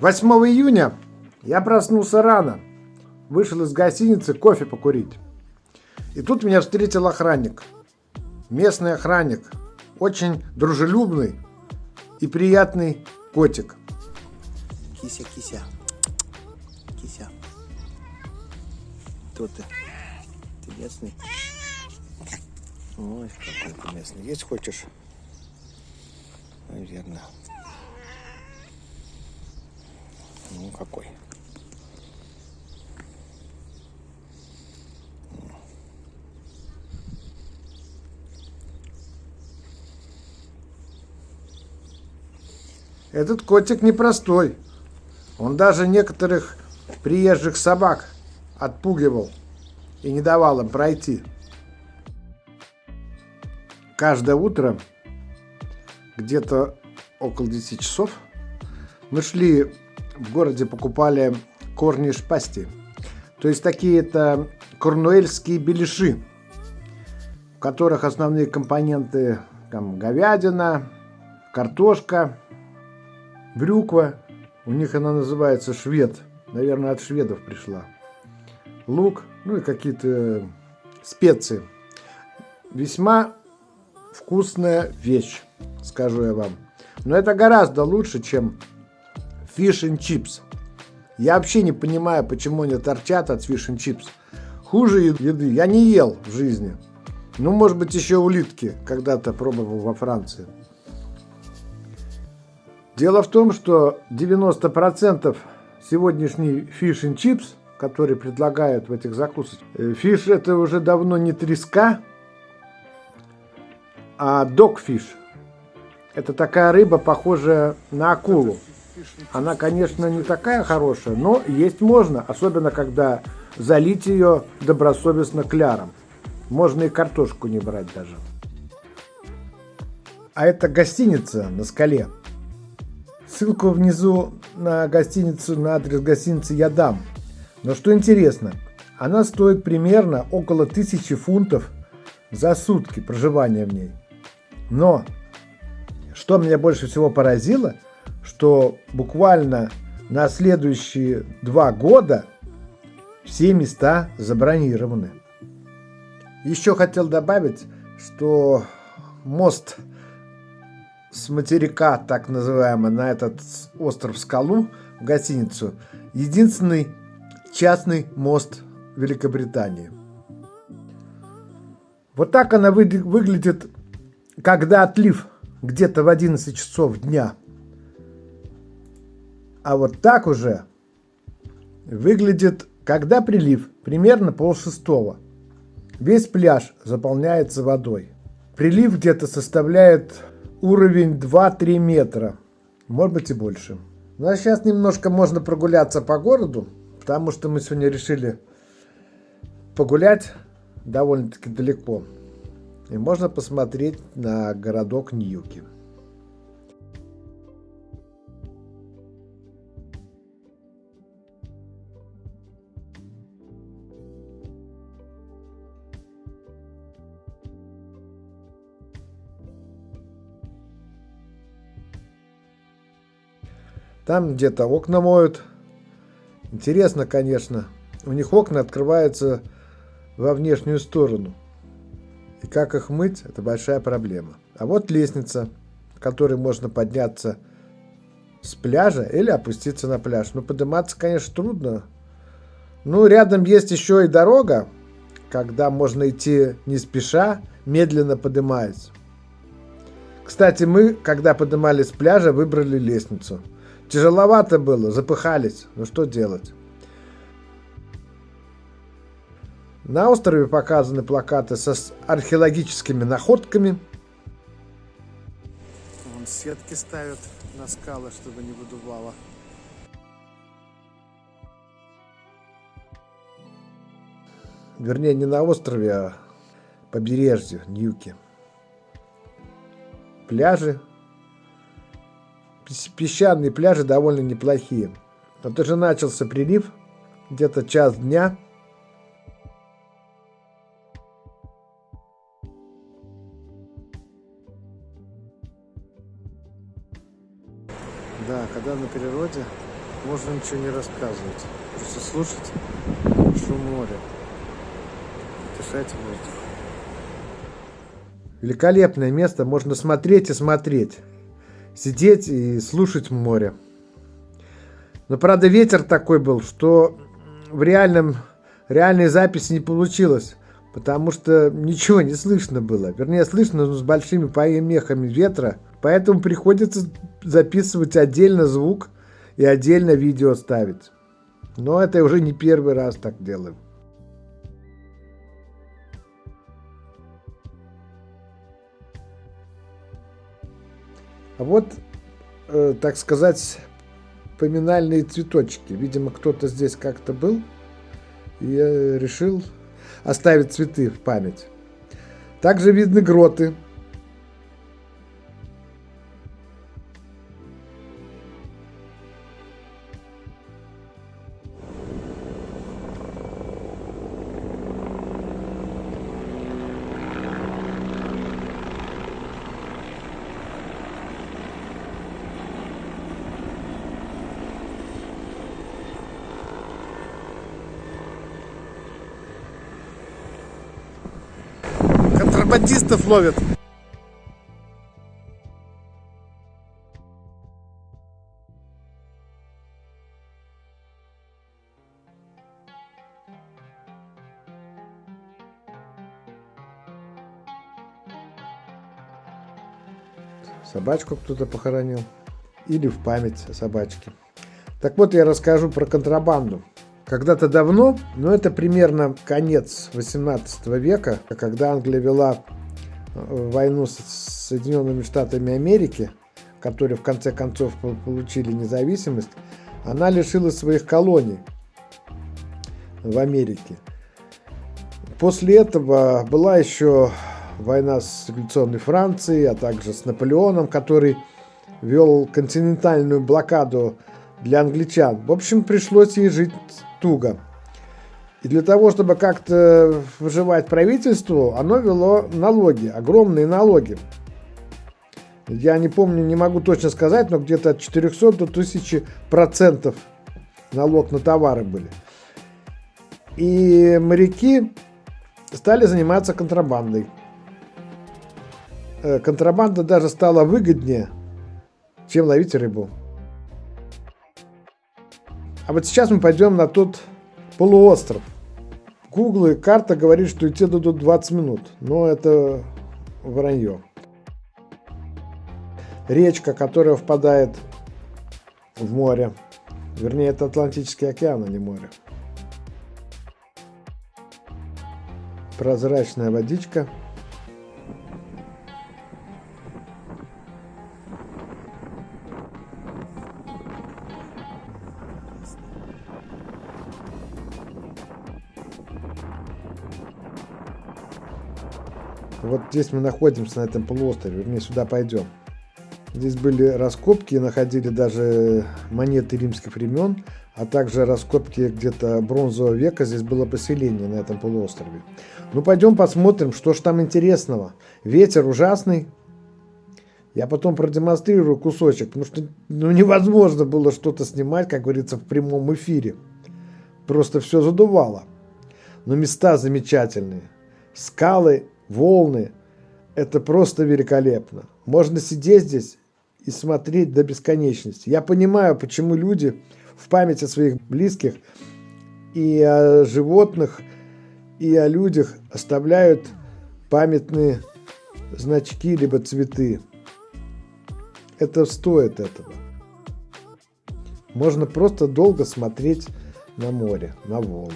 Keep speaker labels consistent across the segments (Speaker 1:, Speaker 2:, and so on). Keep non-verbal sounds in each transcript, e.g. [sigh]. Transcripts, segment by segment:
Speaker 1: 8 июня я проснулся рано, вышел из гостиницы кофе покурить. И тут меня встретил охранник. Местный охранник. Очень дружелюбный и приятный котик.
Speaker 2: Кися, кися. Кися. Кто ты? Ты местный? Ой, какой ты местный. Есть хочешь? Наверное. Ну, какой?
Speaker 1: Этот котик непростой. Он даже некоторых приезжих собак отпугивал и не давал им пройти. Каждое утро, где-то около 10 часов, мы шли в городе, покупали корни шпасти. То есть такие это корнуэльские беляши, в которых основные компоненты там говядина, картошка, брюква, у них она называется швед, наверное, от шведов пришла. Лук, ну и какие-то специи. Весьма вкусная вещь, скажу я вам. Но это гораздо лучше, чем fish and chips. Я вообще не понимаю, почему они торчат от fish and chips. Хуже еды я не ел в жизни. Ну, может быть, еще улитки когда-то пробовал во Франции. Дело в том, что 90% сегодняшний fish and chips, который предлагают в этих закусочках, фиш э, это уже давно не треска, а dogfish. Это такая рыба, похожая на акулу. Она, конечно, не такая хорошая, но есть можно, особенно когда залить ее добросовестно кляром. Можно и картошку не брать даже. А это гостиница на скале. Ссылку внизу на гостиницу, на адрес гостиницы я дам. Но что интересно, она стоит примерно около тысячи фунтов за сутки проживания в ней. Но, что меня больше всего поразило, что буквально на следующие два года все места забронированы. Еще хотел добавить, что мост с материка, так называемый, на этот остров Скалу, в гостиницу, единственный частный мост Великобритании. Вот так она вы, выглядит, когда отлив где-то в 11 часов дня. А вот так уже выглядит, когда прилив, примерно пол шестого. Весь пляж заполняется водой. Прилив где-то составляет уровень 2-3 метра, может быть и больше. Ну а сейчас немножко можно прогуляться по городу, потому что мы сегодня решили погулять довольно-таки далеко. И можно посмотреть на городок Ньюки. Там где-то окна моют. Интересно, конечно. У них окна открываются во внешнюю сторону. И как их мыть, это большая проблема. А вот лестница, которой можно подняться с пляжа или опуститься на пляж. Но подниматься, конечно, трудно. Ну, рядом есть еще и дорога, когда можно идти не спеша, медленно поднимаясь. Кстати, мы, когда поднимались с пляжа, выбрали лестницу – Тяжеловато было, запыхались. Ну что делать? На острове показаны плакаты со археологическими находками. Вон сетки ставят на скалы, чтобы не выдувало. Вернее, не на острове, а побережье Ньюки. Пляжи песчаные пляжи довольно неплохие. Вот уже начался прилив, где-то час дня. Да, когда на природе, можно ничего не рассказывать. Просто слушать шум моря. Дышать воздух. Великолепное место, можно смотреть и смотреть. Сидеть и слушать море. Но, правда, ветер такой был, что в реальном, реальной записи не получилось. Потому что ничего не слышно было. Вернее, слышно, но с большими помехами ветра. Поэтому приходится записывать отдельно звук и отдельно видео ставить. Но это уже не первый раз так делаем. А вот, э, так сказать, поминальные цветочки. Видимо, кто-то здесь как-то был и решил оставить цветы в память. Также видны гроты ловят. Собачку кто-то похоронил. Или в память о собачке. Так вот, я расскажу про контрабанду. Когда-то давно, но это примерно конец 18 века, когда Англия вела войну с Соединенными Штатами Америки, которые в конце концов получили независимость, она лишила своих колоний в Америке. После этого была еще война с революционной Францией, а также с Наполеоном, который вел континентальную блокаду для англичан. В общем, пришлось ей жить туго. И для того, чтобы как-то выживать правительству, оно вело налоги, огромные налоги. Я не помню, не могу точно сказать, но где-то от 400 до 1000 процентов налог на товары были. И моряки стали заниматься контрабандой. Э, контрабанда даже стала выгоднее, чем ловить рыбу. А вот сейчас мы пойдем на тот полуостров. Google и карта говорит, что идти дадут 20 минут, но это вранье. Речка, которая впадает в море, вернее, это Атлантический океан, а не море. Прозрачная водичка – Вот здесь мы находимся, на этом полуострове, вернее, сюда пойдем. Здесь были раскопки, находили даже монеты римских времен, а также раскопки где-то бронзового века. Здесь было поселение на этом полуострове. Ну, пойдем посмотрим, что ж там интересного. Ветер ужасный. Я потом продемонстрирую кусочек, потому что ну, невозможно было что-то снимать, как говорится, в прямом эфире. Просто все задувало. Но места замечательные. Скалы волны. Это просто великолепно. Можно сидеть здесь и смотреть до бесконечности. Я понимаю, почему люди в память о своих близких и о животных, и о людях оставляют памятные значки либо цветы. Это стоит этого. Можно просто долго смотреть на море, на волны.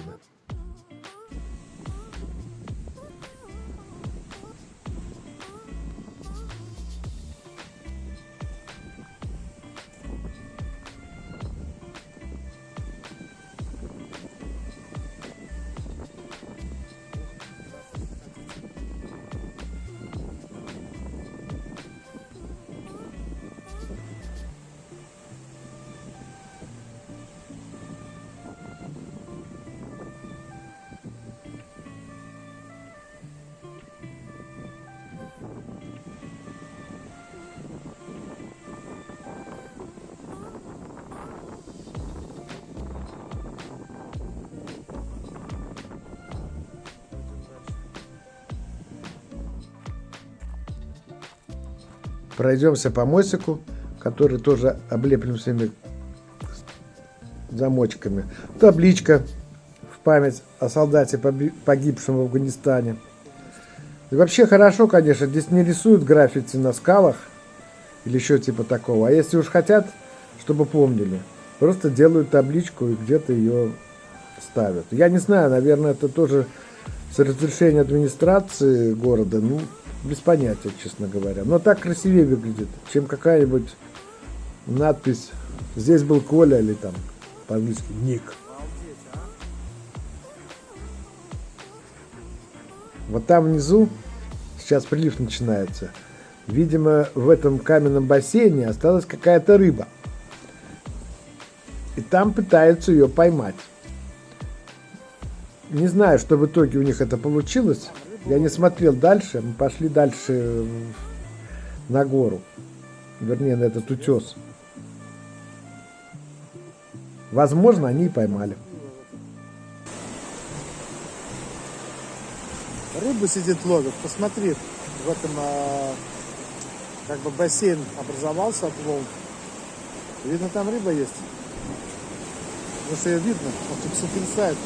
Speaker 1: Пройдемся по мостику, который тоже облеплен всеми замочками. Табличка в память о солдате, погибшем в Афганистане. И вообще хорошо, конечно, здесь не рисуют граффити на скалах или еще типа такого. А если уж хотят, чтобы помнили, просто делают табличку и где-то ее ставят. Я не знаю, наверное, это тоже с разрешения администрации города, ну, без понятия, честно говоря. Но так красивее выглядит, чем какая-нибудь надпись «Здесь был Коля» или там по-английски «Ник». Вот там внизу сейчас прилив начинается. Видимо, в этом каменном бассейне осталась какая-то рыба. И там пытаются ее поймать. Не знаю, что в итоге у них это получилось. Я не смотрел дальше. Мы пошли дальше на гору. Вернее, на этот утес. Возможно, они и поймали.
Speaker 2: Рыбу сидит ловит. Посмотри, в этом а, как бы бассейн образовался от волн. Видно, там рыба есть. Потому что ее видно, он тут сотрясает.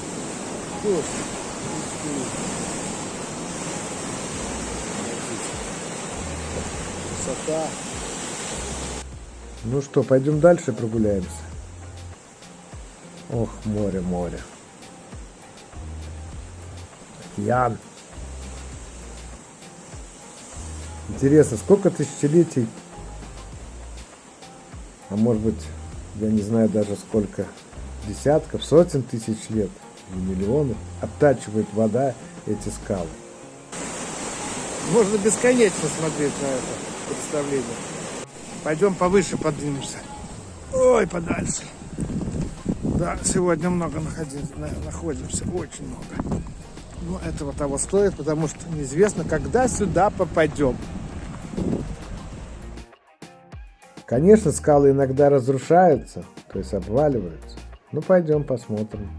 Speaker 2: Красота.
Speaker 1: Ну что, пойдем дальше прогуляемся. Ох, море, море. Океан. Интересно, сколько тысячелетий, а может быть, я не знаю даже сколько, десятков, сотен тысяч лет – и миллионов обтачивает вода эти скалы.
Speaker 2: Можно бесконечно смотреть на это представление. Пойдем повыше поднимемся. Ой, подальше. Да, сегодня много находимся, очень много. Но этого того стоит, потому что неизвестно, когда сюда попадем.
Speaker 1: Конечно, скалы иногда разрушаются, то есть обваливаются. Ну, пойдем посмотрим.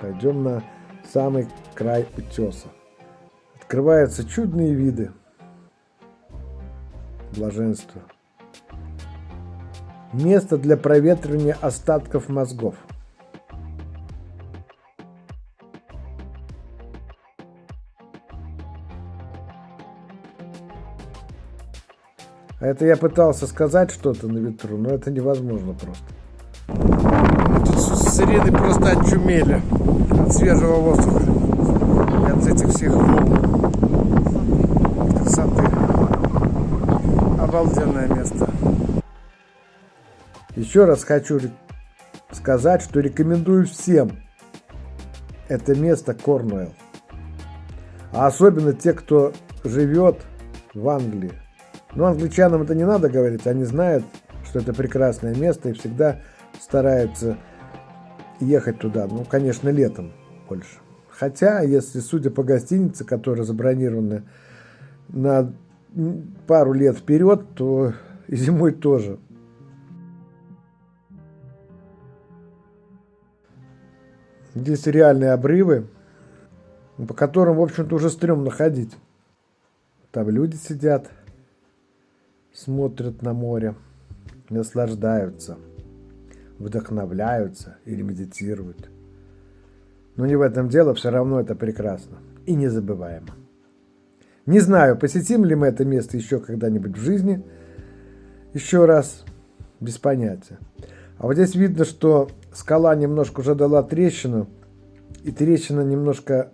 Speaker 1: Пойдем на самый край утеса. Открываются чудные виды. Блаженство. Место для проветривания остатков мозгов. А это я пытался сказать что-то на ветру, но это невозможно просто.
Speaker 2: Тут с Ириной просто очумели от свежего воздуха и от этих всех красоты. Обалденное место.
Speaker 1: Еще раз хочу сказать, что рекомендую всем это место Корнуэлл. А особенно те, кто живет в Англии. Но англичанам это не надо говорить, они знают, что это прекрасное место и всегда стараются ехать туда, ну, конечно, летом больше. Хотя, если судя по гостинице, которая забронирована на пару лет вперед, то и зимой тоже. Здесь реальные обрывы, по которым, в общем-то, уже стрёмно ходить. Там люди сидят, смотрят на море, наслаждаются вдохновляются или медитируют. Но не в этом дело, все равно это прекрасно и незабываемо. Не знаю, посетим ли мы это место еще когда-нибудь в жизни, еще раз, без понятия. А вот здесь видно, что скала немножко уже дала трещину, и трещина немножко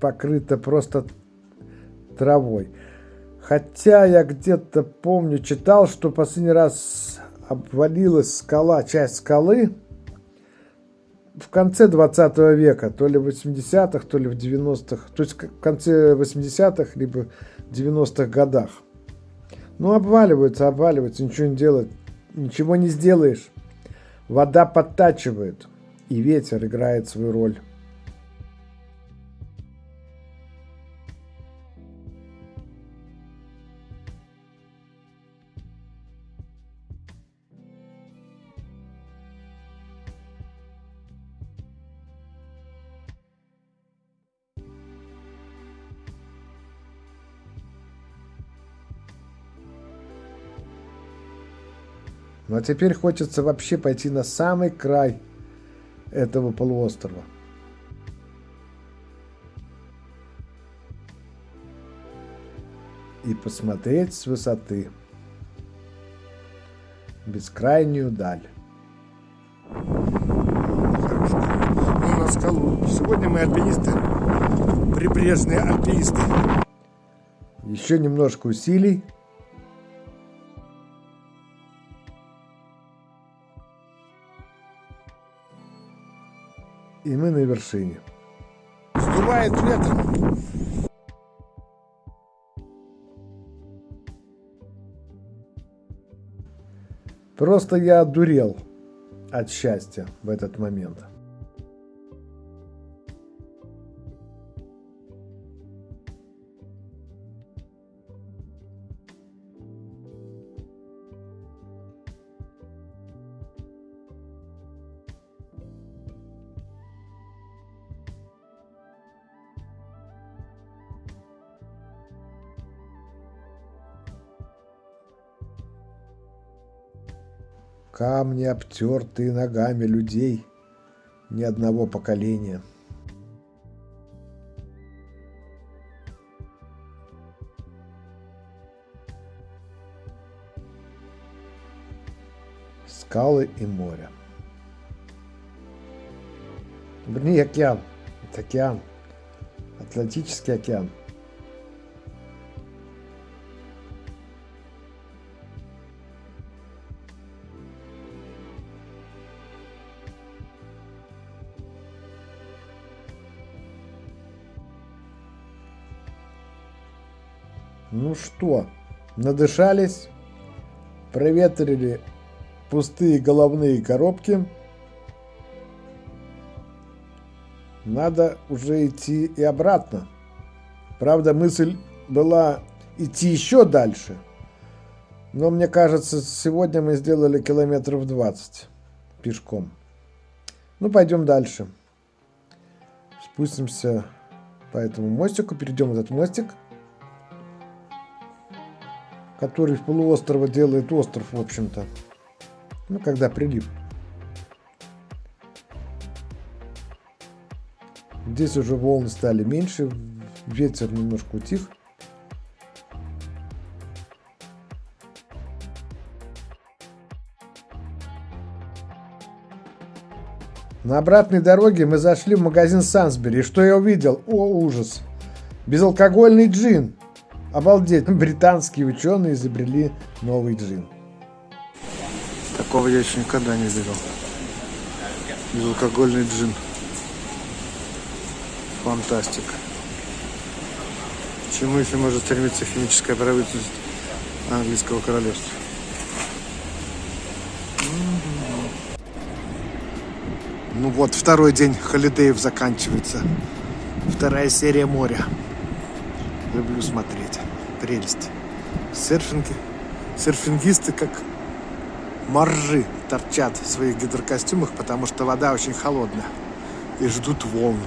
Speaker 1: покрыта просто травой. Хотя я где-то помню, читал, что последний раз обвалилась скала, часть скалы в конце 20 века, то ли в 80-х, то ли в 90-х, то есть в конце 80-х, либо 90-х годах. Ну, обваливается, обваливается, ничего не делать, ничего не сделаешь. Вода подтачивает, и ветер играет свою роль. Ну а теперь хочется вообще пойти на самый край этого полуострова. И посмотреть с высоты бескрайнюю даль.
Speaker 2: Хорошо. Ну, на скалу. Сегодня мы альпинисты. Прибрежные альпинисты.
Speaker 1: Еще немножко усилий. И мы на вершине.
Speaker 2: Сдувает ветром.
Speaker 1: Просто я одурел от счастья в этот момент. Камни, обтертые ногами людей ни одного поколения. Скалы и море. Вернее, океан. Это океан. Атлантический океан. Ну что, надышались, проветрили пустые головные коробки. Надо уже идти и обратно. Правда, мысль была идти еще дальше. Но мне кажется, сегодня мы сделали километров 20 пешком. Ну, пойдем дальше. Спустимся по этому мостику, перейдем этот мостик – который в полуострова делает остров, в общем-то. Ну, когда прилив. Здесь уже волны стали меньше, ветер немножко утих. На обратной дороге мы зашли в магазин Сансбери. И что я увидел? О, ужас! Безалкогольный джин. Обалдеть, [laughs] британские ученые изобрели новый джин.
Speaker 2: Такого я еще никогда не видел. Безалкогольный джин. Фантастика. чему еще может стремиться химическая правительство английского королевства? Ну вот, второй день холидеев заканчивается. Вторая серия моря. Люблю смотреть. Прелесть. Серфинги. Серфингисты как моржи торчат в своих гидрокостюмах, потому что вода очень холодная. И ждут волн.